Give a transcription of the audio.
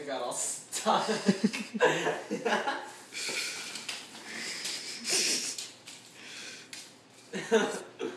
I got all stuck.